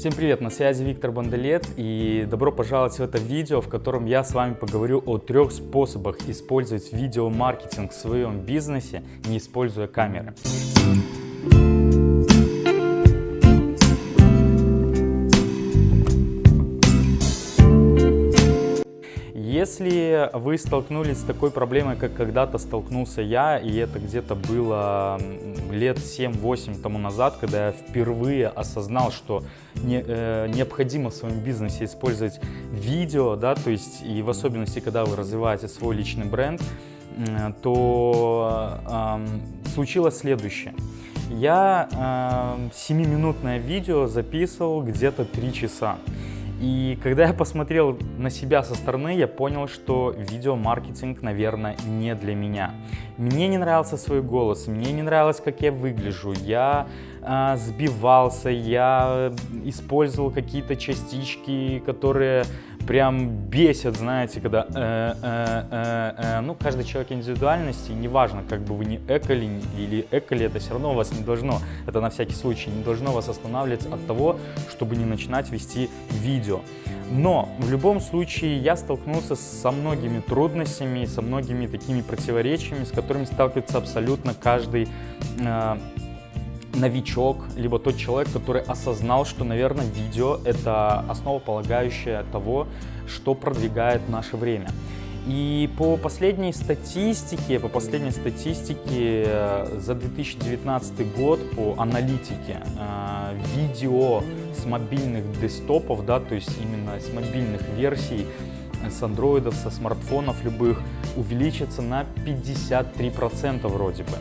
Всем привет, на связи Виктор Бандалет и добро пожаловать в это видео, в котором я с вами поговорю о трех способах использовать видеомаркетинг в своем бизнесе, не используя камеры. Если вы столкнулись с такой проблемой, как когда-то столкнулся я, и это где-то было лет 7-8 тому назад, когда я впервые осознал, что не, э, необходимо в своем бизнесе использовать видео, да, то есть и в особенности, когда вы развиваете свой личный бренд, э, то э, случилось следующее. Я э, 7-минутное видео записывал где-то 3 часа. И когда я посмотрел на себя со стороны, я понял, что видеомаркетинг, наверное, не для меня. Мне не нравился свой голос, мне не нравилось, как я выгляжу, я э, сбивался, я использовал какие-то частички, которые прям бесит, знаете, когда э, э, э, ну, каждый человек индивидуальности, неважно, как бы вы не эколи или эколи, это все равно вас не должно, это на всякий случай, не должно вас останавливать от того, чтобы не начинать вести видео. Но в любом случае я столкнулся со многими трудностями, со многими такими противоречиями, с которыми сталкивается абсолютно каждый новичок, либо тот человек, который осознал, что, наверное, видео — это основополагающее того, что продвигает наше время. И по последней статистике, по последней статистике э, за 2019 год по аналитике э, видео с мобильных десктопов, да, то есть именно с мобильных версий, с андроидов, со смартфонов любых, увеличится на 53% вроде бы.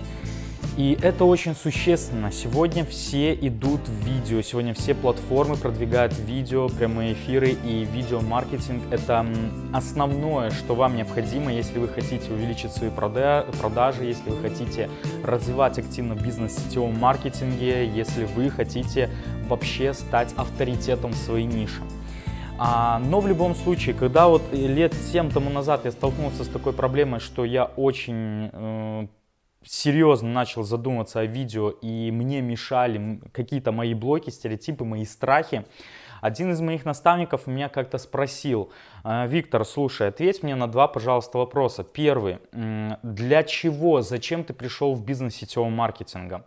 И это очень существенно. Сегодня все идут в видео, сегодня все платформы продвигают видео, прямые эфиры и видеомаркетинг. Это основное, что вам необходимо, если вы хотите увеличить свои продажи, если вы хотите развивать активно бизнес в сетевом маркетинге, если вы хотите вообще стать авторитетом в своей нише. А, но в любом случае, когда вот лет 7 тому назад я столкнулся с такой проблемой, что я очень э, серьезно начал задуматься о видео и мне мешали какие-то мои блоки, стереотипы, мои страхи, один из моих наставников меня как-то спросил, «А, Виктор, слушай, ответь мне на два, пожалуйста, вопроса. Первый, для чего, зачем ты пришел в бизнес сетевого маркетинга?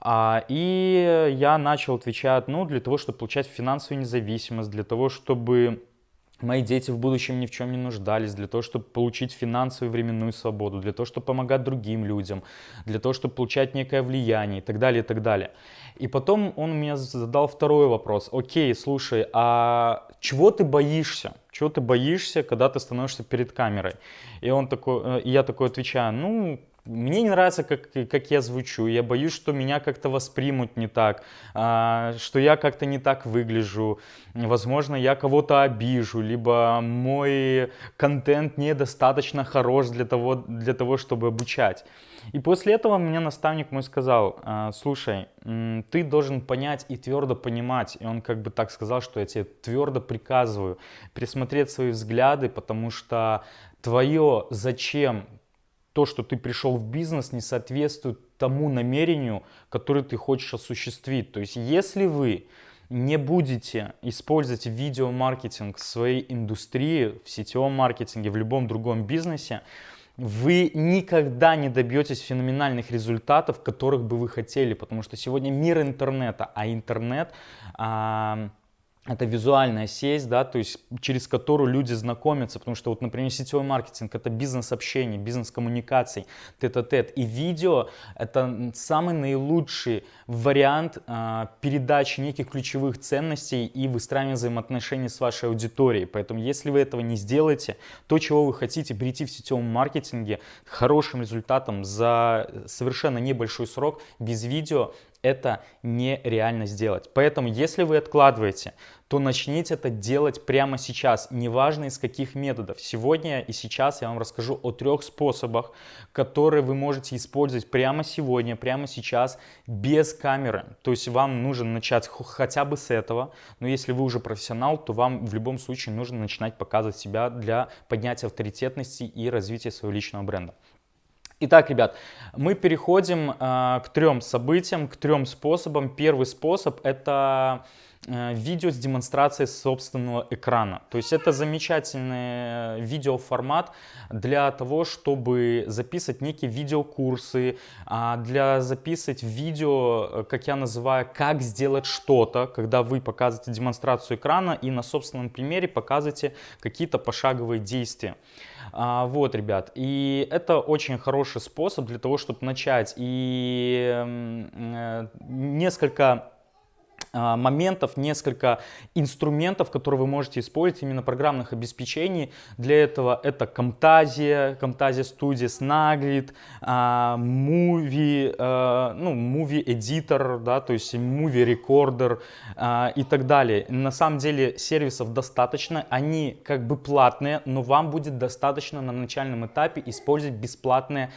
А, и я начал отвечать, ну, для того, чтобы получать финансовую независимость, для того, чтобы мои дети в будущем ни в чем не нуждались, для того, чтобы получить финансовую временную свободу, для того, чтобы помогать другим людям, для того, чтобы получать некое влияние и так далее, и так далее. И потом он мне задал второй вопрос. Окей, слушай, а чего ты боишься? Чего ты боишься, когда ты становишься перед камерой? И, он такой, э, и я такой отвечаю, ну, мне не нравится, как, как я звучу, я боюсь, что меня как-то воспримут не так, а, что я как-то не так выгляжу, возможно, я кого-то обижу, либо мой контент недостаточно хорош для того, для того, чтобы обучать. И после этого мне наставник мой сказал, «А, слушай, ты должен понять и твердо понимать, и он как бы так сказал, что я тебе твердо приказываю присмотреть свои взгляды, потому что твое зачем то, что ты пришел в бизнес, не соответствует тому намерению, которое ты хочешь осуществить. То есть, если вы не будете использовать видеомаркетинг в своей индустрии, в сетевом маркетинге, в любом другом бизнесе, вы никогда не добьетесь феноменальных результатов, которых бы вы хотели, потому что сегодня мир интернета, а интернет а, это визуальная сеть, да, то есть через которую люди знакомятся, потому что вот, например, сетевой маркетинг это бизнес-общение, бизнес-коммуникаций, тет-а-тет, и видео это самый наилучший вариант э, передачи неких ключевых ценностей и выстраивания взаимоотношений с вашей аудиторией, поэтому если вы этого не сделаете, то, чего вы хотите прийти в сетевом маркетинге хорошим результатом за совершенно небольшой срок без видео, это нереально сделать. Поэтому, если вы откладываете, то начните это делать прямо сейчас, неважно из каких методов. Сегодня и сейчас я вам расскажу о трех способах, которые вы можете использовать прямо сегодня, прямо сейчас, без камеры. То есть вам нужно начать хотя бы с этого, но если вы уже профессионал, то вам в любом случае нужно начинать показывать себя для поднятия авторитетности и развития своего личного бренда. Итак, ребят, мы переходим э, к трем событиям, к трем способам. Первый способ это видео с демонстрацией собственного экрана. То есть это замечательный видеоформат для того, чтобы записывать некие видеокурсы, а, для записывать видео, э, как я называю, как сделать что-то, когда вы показываете демонстрацию экрана и на собственном примере показываете какие-то пошаговые действия. А, вот, ребят, и это очень хороший способ для того, чтобы начать. И э, несколько моментов, несколько инструментов, которые вы можете использовать, именно программных обеспечений. Для этого это Camtasia, Camtasia Studio, Snagit, Movie, а, ну, Movie Editor, да, то есть Movie Recorder а, и так далее. На самом деле сервисов достаточно, они как бы платные, но вам будет достаточно на начальном этапе использовать бесплатные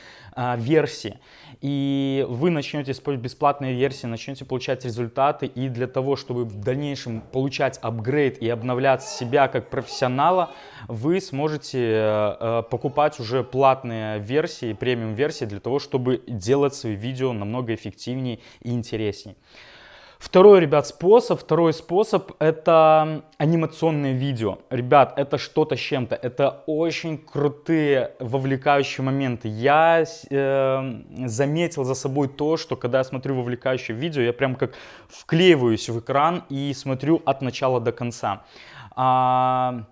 версии. И вы начнете использовать бесплатные версии, начнете получать результаты и для того, чтобы в дальнейшем получать апгрейд и обновлять себя как профессионала, вы сможете э, покупать уже платные версии, премиум версии для того, чтобы делать свои видео намного эффективнее и интереснее. Второй, ребят, способ, второй способ это анимационное видео. Ребят, это что-то с чем-то. Это очень крутые, вовлекающие моменты. Я э, заметил за собой то, что когда я смотрю вовлекающее видео, я прям как вклеиваюсь в экран и смотрю от начала до конца. А,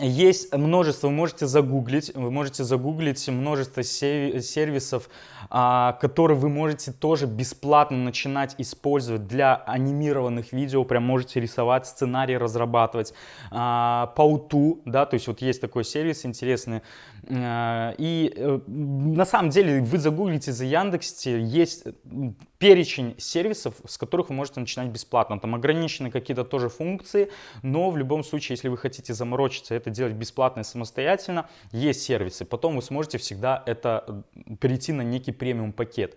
есть множество, вы можете загуглить, вы можете загуглить множество сервисов, а, которые вы можете тоже бесплатно начинать использовать для анимированных видео, прям можете рисовать, сценарий разрабатывать. А, Пауту, да, то есть вот есть такой сервис интересный. А, и э, на самом деле вы загуглите за Яндексе, есть перечень сервисов, с которых вы можете начинать бесплатно. Там ограничены какие-то тоже функции, но в любом случае, если вы хотите заморочиться, это делать бесплатно и самостоятельно, есть сервисы. Потом вы сможете всегда это перейти на некий премиум пакет.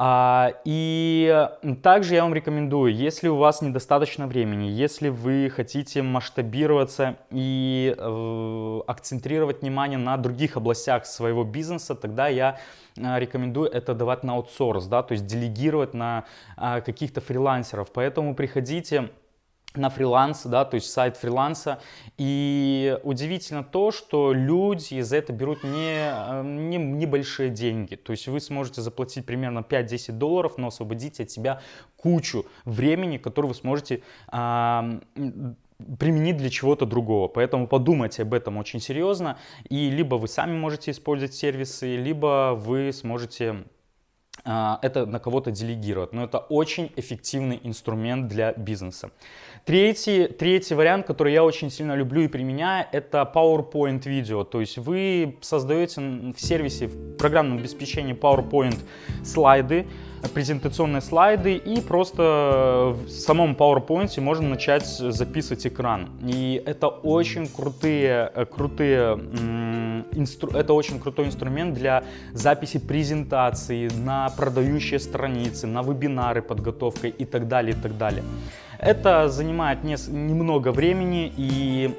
А, и также я вам рекомендую, если у вас недостаточно времени, если вы хотите масштабироваться и э, акцентрировать внимание на других областях своего бизнеса, тогда я э, рекомендую это давать на аутсорс, да, то есть делегировать на э, каких-то фрилансеров. Поэтому приходите на фриланс, да, то есть сайт фриланса. И удивительно то, что люди за это берут не, э, не небольшие деньги. То есть вы сможете заплатить примерно 5-10 долларов, но освободите от себя кучу времени, которое вы сможете а, применить для чего-то другого. Поэтому подумайте об этом очень серьезно. И либо вы сами можете использовать сервисы, либо вы сможете это на кого-то делегировать. Но это очень эффективный инструмент для бизнеса. Третий, третий вариант, который я очень сильно люблю и применяю, это PowerPoint видео. То есть вы создаете в сервисе, в программном обеспечении PowerPoint слайды, презентационные слайды и просто в самом PowerPoint можно начать записывать экран. И это очень крутые, э, крутые, инстру, это очень крутой инструмент для записи презентации на продающие страницы, на вебинары подготовкой и так далее, и так далее. Это занимает не, немного времени и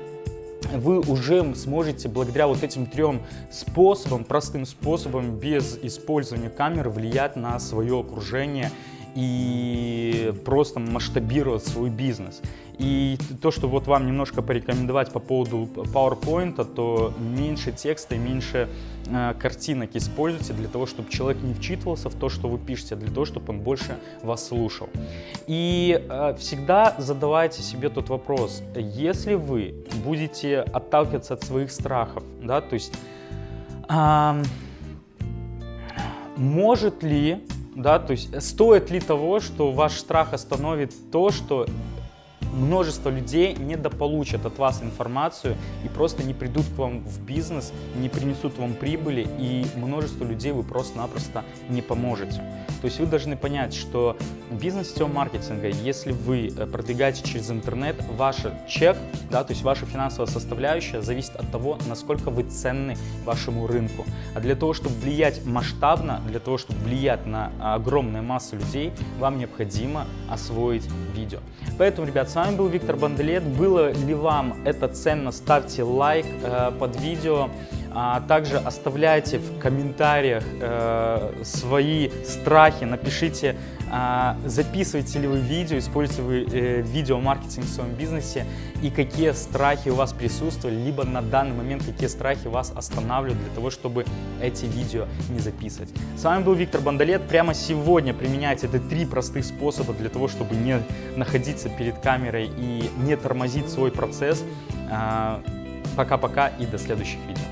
вы уже сможете благодаря вот этим трем способам, простым способам, без использования камеры влиять на свое окружение и просто масштабировать свой бизнес. И то, что вот вам немножко порекомендовать по поводу PowerPoint, то меньше текста и меньше э, картинок используйте для того, чтобы человек не вчитывался в то, что вы пишете, а для того, чтобы он больше вас слушал. И э, всегда задавайте себе тот вопрос, если вы будете отталкиваться от своих страхов, да, то есть э, может ли да, то есть стоит ли того, что ваш страх остановит то, что множество людей недополучат от вас информацию и просто не придут к вам в бизнес, не принесут вам прибыли, и множество людей вы просто-напросто не поможете. То есть вы должны понять, что бизнес сетевого маркетинга, если вы э, продвигаете через интернет, ваш чек, да, то есть ваша финансовая составляющая зависит от того, насколько вы ценны вашему рынку. А для того, чтобы влиять масштабно, для того, чтобы влиять на огромную массу людей, вам необходимо освоить видео. Поэтому, ребят, с вами был Виктор Банделет. Было ли вам это ценно, ставьте лайк э, под видео. А также оставляйте в комментариях э, свои страхи, напишите, э, записываете ли вы видео, используете вы э, видеомаркетинг в своем бизнесе и какие страхи у вас присутствовали, либо на данный момент какие страхи вас останавливают для того, чтобы эти видео не записывать. С вами был Виктор Бандалет. Прямо сегодня применяйте эти три простых способа для того, чтобы не находиться перед камерой и не тормозить свой процесс. А, пока-пока и до следующих видео.